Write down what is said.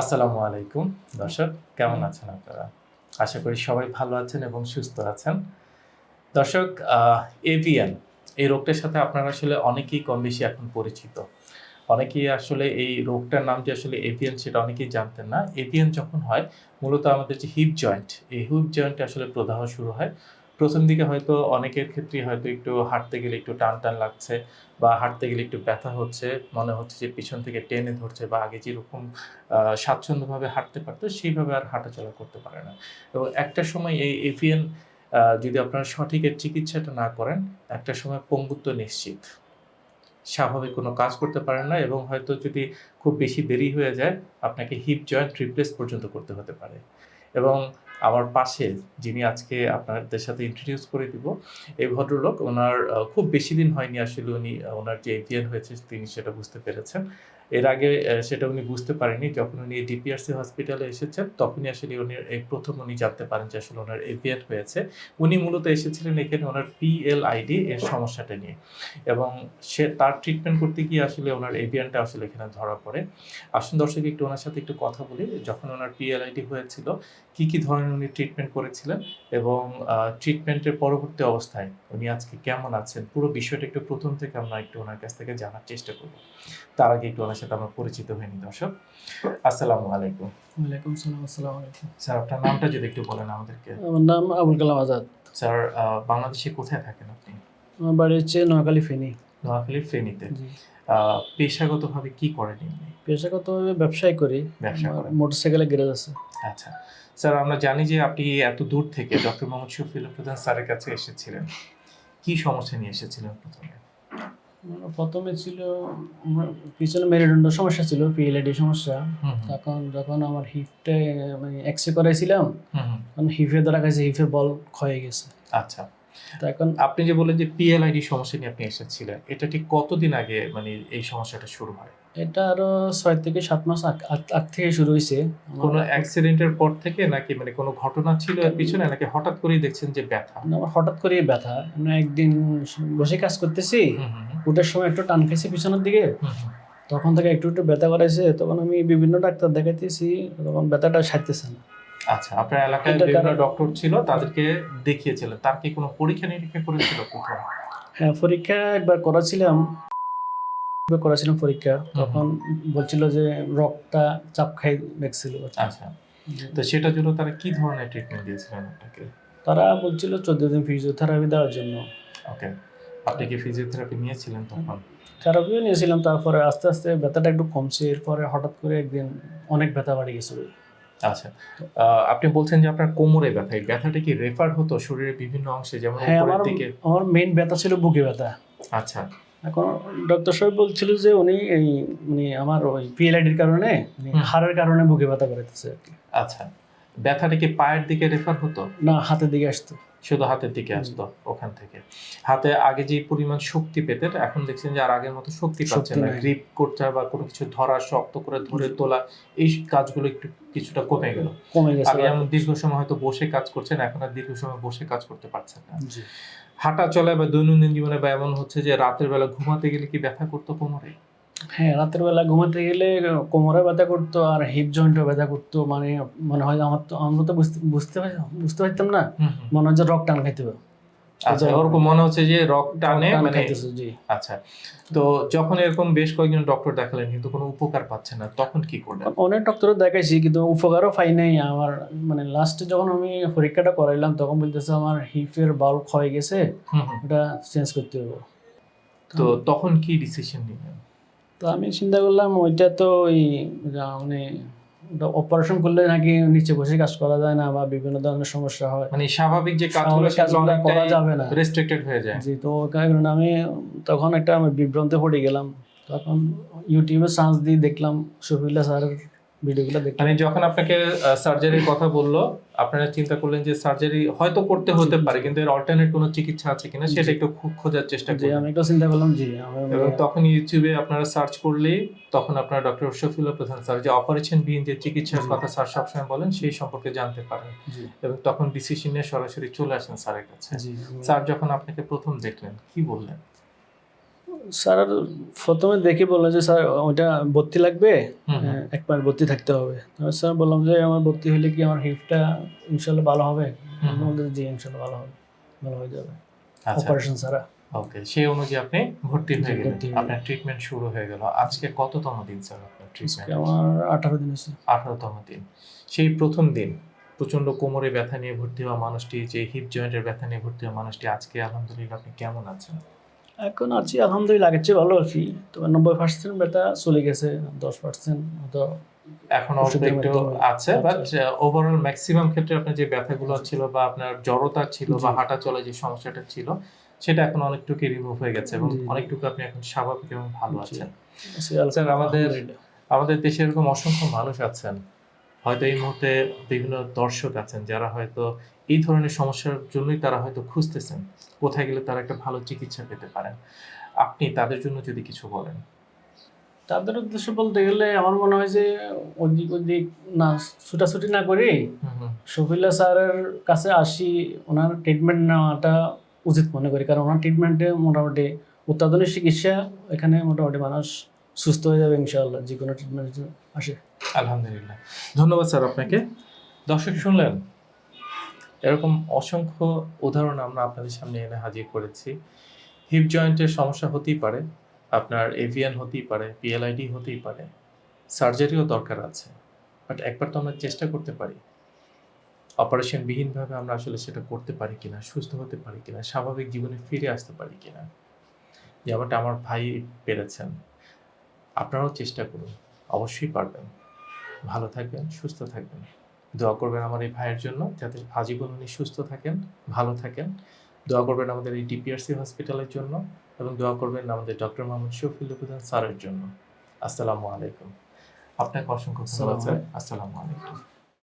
আসসালামু আলাইকুম দর্শক, কেমন আছেন আপনারা? আশা করি সবাই ভালো আছেন এবং সুস্থ আছেন। দর্শক এভিয়ান এই রোগটার সাথে আপনারা আসলে অনেকেই কম বেশি এখন পরিচিত। অনেকেই আসলে এই রোগটার নাম যে আসলে এভিয়ান সেটা অনেকেই জানতেন না। এভিয়ান যখন হয়, মূলত আমাদের যে হিপ জয়েন্ট এই হিপ জয়েন্টে আসলে প্রদাহ শুরু হয়। প্রথম দিকে হয়তো অনেকের ক্ষেত্রে হয়তো একটু হাঁটতে গেলে একটু টান টান লাগছে বা হাঁটতে গেলে একটু ব্যথা হচ্ছে, মনে হচ্ছে যে পিছন থেকে টেনে ধরছে বা আগে যেরকম স্বাচ্ছন্দ্যভাবে হাঁটতে পারতো, সেইভাবে আর হাঁটাচলা করতে পারে না। এবং একটা সময় এই এভিয়ান যদি আপনারা সঠিক এর চিকিৎসাটা না করেন, একটা সময় পঙ্গুত্ব নিশ্চিত। স্বাভাবিক কোনো কাজ করতে পারেন না এবং হয়তো যদি খুব বেশি দেরি হয়ে যায়, আপনাকে হিপ জয়েন্ট রিপ্লেস পর্যন্ত করতে হতে পারে। এবং আমার পাশে যিনি আজকে আপনাদের সাথে ইন্ট্রোডিউস করে দিব, এই ভদ্রলোক, ওনার খুব বেশি দিন হয়নি আসলে উনি ওনার যে এভিয়ান হয়েছে তিনি সেটা বুঝতে পেরেছেন। এর আগে সেটা উনি বুঝতে পারেনি যখন উনি ডিপিআরসি হসপিটালে এসেছেন, তখনই আসলে উনি এই প্রথম উনি জানতে পারেন যে আসলে ওনার এভিয়ান হয়েছে। উনি মূলত এসেছিলেন এখানে ওনার পিএলআইডি এর সমস্যাটা নিয়ে। এবং সে, তার ট্রিটমেন্ট করতে গিয়ে আসলে ওনার এভিয়ানটা আসলে এখানে ধরা পড়ে। আসুন দর্শক, একটু ওনার সাথে একটু কথা বলি। যখন ওনার পিএলআইডি হয়েছিল, কি কি ধরনের উনি ট্রিটমেন্ট করেছিলেন? এবং ট্রিটমেন্টের পরবর্তী অবস্থায় উনি আজকে কেমন আছেন? পুরো বিষয়টা একটু প্রথম থেকে আমরা একটু ওনার কাছ থেকে জানার চেষ্টা করব। তার আগে একটু ওনার সাথে আমরা পরিচিত হয়নি দর্শক। আসসালামু আলাইকুম। ওয়ালাইকুম সালাম আসসালামু আলাইকুম। স্যার আপনার নামটা যদি একটু বলেন আমাদেরকে। আমার নাম আবুল কালাম আজাদ। স্যার বাংলাদেশে কোথায় থাকেন আপনি? আমার বাড়ি হচ্ছে নোয়াখালী ফেনী। নোয়াখালীর ফেনীতে। পেশাগতভাবে কি করেন এমনি পেশাগতভাবে ব্যবসায় করি। ব্যবসা করেন। মোটরসাইকেলের গ্যারেজ আছে। আচ্ছা। স্যার আমরা জানি যে আপনি এত দূর থেকে ডক্টর মোহাম্মদ শফিউল প্রধান স্যারের কাছে এসেছিলেন। কি সমস্যা নিয়ে এসেছিলেন প্রথমে? প্রথমে ছিল পিছনে মেরুদণ্ড সমস্যা ছিল পিএলআইডি সমস্যা। তখন যখন আমার হিপটা আমি এক্সরে করাইছিলাম তখন হিপে ধরা গেছে হিপের বল ক্ষয়ে গেছে। আচ্ছা। তো এখন আপনি যে বললেন যে পিএলআইডি সমস্যা নিয়ে আপনি এসেছিলেন এটা ঠিক কতদিন আগে মানে এই সমস্যাটা শুরু হয়? এটা আরও ছয় থেকে সাত মাস আগ- থেকে শুরু হয়েছে কোনো অ্যাক্সিডেন্টের পর থেকে নাকি মানে কোনো ঘটনা ছিল এর পিছনে নাকি হঠাৎ করেই দেখছেন যে ব্যথা? আমার হঠাৎ করে ব্যথা। একদিন বসে কাজ করতেছি উঠার সময় একটু টান খাইছি পিছনের দিকে। তখন থেকে একটু একটু ব্যথা করাইছে তখন আমি বিভিন্ন ডাক্তার দেখাইতেছি তখন ব্যথাটা সারতেছে না। আচ্ছা আপনার এলাকায় বিভিন্ন ডক্টর ছিল তাদেরকে দেখিয়েছিলেন তার কি কোনো পরীক্ষা নিরীক্ষা করেছিল কোথাও হ্যাঁ পরীক্ষা একবার করাছিলাম। একবার করাছিলাম পরীক্ষা। তখন বলছিল যে রক্তটা চাপ খাই দেখছিল। আচ্ছা। তো সেটার জন্য তারা কি ধরনের ট্রিটমেন্ট দিয়েছিলেন আপনাকে? তারা বলছিল চোদ্দ দিন ফিজিওথেরাপি দেওয়ার জন্য। ওকে আপনি কি ফিজিওথেরাপি নিয়েছিলেন তখন? থেরাপিও নিয়েছিলাম তারপরে আস্তে আস্তে ব্যথাটা একটু কমছে। এরপরে হঠাৎ করে একদিন অনেক ব্যথা বাড়ি গেছিল। আচ্ছা। আপনি বলছেন যে আপনার কোমরে ব্যথা এই ব্যথাটা কি রেফার হতো শরীরের বিভিন্ন অংশে? যেমন হ্যাঁ উপরের দিকে? আমার মেইন ব্যথা ছিল বুকে ব্যথা। আচ্ছা। এখন ডক্টর সাহেব বলছিল যে উনি এই মানে আমার ওই পিএলআইডির কারণে। হাড়ের কারণে বুকে ব্যথা করাইতেছে আচ্ছা। ব্যথাটা কি পায়ের দিকে রেফার হতো? না হাতের দিকে আসতো। শুধু হাতের দিকে আসতো ওখান থেকে। হাতে আগে যে পরিমাণ শক্তি পেতেন এখন দেখছেন যে আর আগের মতো শক্তি পাচ্ছেন না। গ্রিপ করতে বা কোনো কিছু ধরা শক্ত করে ধরে তোলা এই কাজগুলো একটু কিছুটা কমে গেল। কমে গেছে আগে যেমন দীর্ঘ সময় হয়তো বসে কাজ করছেন এখন আর দীর্ঘ সময় বসে কাজ করতে পারছেন না। হাঁটা চলা বা দৈনন্দিন জীবনে বা এমন হচ্ছে যে রাতের বেলা ঘুমাতে গেলে কি ব্যথা করতো কোমরে? হ্যাঁ রাতের বেলা ঘুমাতে গেলে কোমরে ব্যথা করতো আর হিপ জয়েন্টও ব্যথা করতো। মানে মনে হয় আমার তো আমরা তো বুঝতে বুঝতে বুঝতে পারতাম না। মনে হয় যে রক টান খাইতে হবে। আচ্ছা ওরকম মনে হচ্ছে যে রক টানে মানে আচ্ছা তো যখন এরকম বেশ কয়েকজন ডক্টর দেখালেন কিন্তু কোনো উপকার পাচ্ছেন না তখন কি করলেন? অনেক ডক্টর দেখাইছি কিন্তু উপকারও পাই নাই। আমার মানে লাস্টে যখন আমি পরীক্ষাটা করাইলাম তখন বলতেছে আমার হিপের বাল ক্ষয়ে গেছে। ওটা চেঞ্জ করতে হবে। তো তখন কি ডিসিশন নিলেন? তো আমি চিন্তা করলাম ওইটা তো ওই মানে অপারেশন করলে নাকি নিচে বসে কাজ করা যায় না বা বিভিন্ন ধরনের সমস্যা হয়। মানে স্বাভাবিক যে কাজগুলো সেগুলো করা যাবে না। রেস্ট্রিক্টেড হয়ে যায়। জি তো কারণ কারণে আমি তখন একটা আমি বিভ্রান্তে পড়ে গেলাম। তখন ইউটিউবে সার্চ দিয়ে দেখলাম শফিল্লা স্যারের ভিডিওগুলো মানে যখন আপনাকে সার্জারির কথা বলল আপনারা চিন্তা করলেন যে সার্জারি হয়তো করতে হতে পারে কিন্তু এর অল্টারনেট কোনো চিকিৎসা আছে কিনা সেটা একটু খোঁজার চেষ্টা করলেন আমি একটা চিন্তা করলাম জি এবং তখন ইউটিউবে আপনারা সার্চ করলেই তখন আপনারা ডক্টর শফিউল্লাহ প্রধান স্যার যে অপারেশন বিহীন যে চিকিৎসার কথা স্যার সবসময় বলেন সেই সম্পর্কে জানতে পারেন। এবং তখন ডিসিশন নিয়ে সরাসরি চলে আসেন স্যারের কাছে। স্যার যখন আপনাকে প্রথম দেখলেন কি বললেন? স্যার প্রথমে দেখে বলল যে স্যার ওইটা ভর্তি লাগবে। হ্যাঁ, একবার ভর্তি থাকতে হবে। তারপর স্যার বললাম যে আমার ভর্তি হলে কি আমার হিপটা ইনশাল্লাহ ভালো হবে। বলতে জি ইনশাল্লাহ ভালো হবে ভালো হয়ে যাবে। আচ্ছা। অপারেশন ছাড়া ওকে সেই অনুযায়ী আপনি ভর্তি হয়ে গেলেন। আপনার ট্রিটমেন্ট শুরু হয়ে গেল। আজকে কততম দিন স্যার আপনার ট্রিটমেন্ট আমার আঠারো দিন হয়েছে। আঠারোতম দিন। সেই প্রথম দিন প্রচণ্ড কোমরে ব্যথা নিয়ে ভর্তি হওয়া মানুষটি যে হিপ জয়েন্টের ব্যথা নিয়ে ভর্তি হওয়া মানুষটি আজকে আলহামদুলিল্লাহ আপনি কেমন আছেন? এখন আছি আলহামদুলিল্লাহ আগের চেয়ে ভালো আছি। তবে নব্বই পার্সেন্ট ব্যথা চলে গেছে দশ পার্সেন্ট মতো এখন একটু আছে বাট ওভারঅল ম্যাক্সিমাম ক্ষেত্রে আপনার যে ব্যথাগুলো ছিল বা আপনার জড়তা ছিল বা হাঁটা চলে যে সমস্যাটা ছিল সেটা এখন অনেকটুকু রিমুভ হয়ে গেছে এবং। অনেকটুকু আপনি এখন স্বাভাবিক এবং ভালো আছেন। স্যার, আমাদের- আমাদের দেশে এরকম অসংখ্য মানুষ আছেন। হয়তো এই মুহূর্তে বিভিন্ন দর্শক আছেন যারা হয়তো এই ধরনের সমস্যার জন্যই তারা হয়তো খুঁজতেছেন কোথায় গেলে তারা একটা ভালো চিকিৎসা পেতে পারেন। আপনি তাদের জন্য যদি কিছু বলেন। তাদের উদ্দেশ্য বলতে গেলে আমার মনে হয় যে ওদিক ওদিক না ছুটাছুটি না করে শফিল্লা স্যারের কাছে আসি ওনার ট্রিটমেন্ট নেওয়াটা উচিত মনে করি। কারণ ওনার ট্রিটমেন্টে মোটামুটি অত্যাধুনিক চিকিৎসা এখানে মোটামুটি মানুষ সুস্থ হয়ে যাবে ইনশাআল্লাহ যে কোনো ট্রিটমেন্ট আসে আলহামদুলিল্লাহ। ধন্যবাদ স্যার আপনাকে। দর্শক শুনলেন এরকম অসংখ্য উদাহরণ আমরা আপনাদের সামনে এনে হাজির করেছি। হিপ জয়েন্টের সমস্যা হতেই পারে, আপনার এভিয়ান হতেই পারে পিএলআইডি হতেই পারে সার্জারিও দরকার আছে। বাট একবার তো আমরা চেষ্টা করতে পারি। অপারেশন বিহীনভাবে আমরা আসলে সেটা করতে পারি কিনা, সুস্থ হতে পারি কিনা, স্বাভাবিক জীবনে ফিরে আসতে পারি কিনা, যেমনটা আমার ভাই পেরেছেন, আপনারাও চেষ্টা করুন, অবশ্যই পারবেন। ভালো থাকবেন, সুস্থ থাকবেন। দোয়া করবেন আমার এই ভাইয়ের জন্য যাতে আজীবন উনি সুস্থ থাকেন ভালো থাকেন। দোয়া করবেন আমাদের এই ডিপিআরসি হসপিটালের জন্য এবং দোয়া করবেন আমাদের ডক্টর মোহাম্মদ শফিল হুদান স্যারের জন্য। আসসালামু আলাইকুম। আপনাকে অসংখ্য ধন্যবাদ স্যার। আসসালামু আলাইকুম।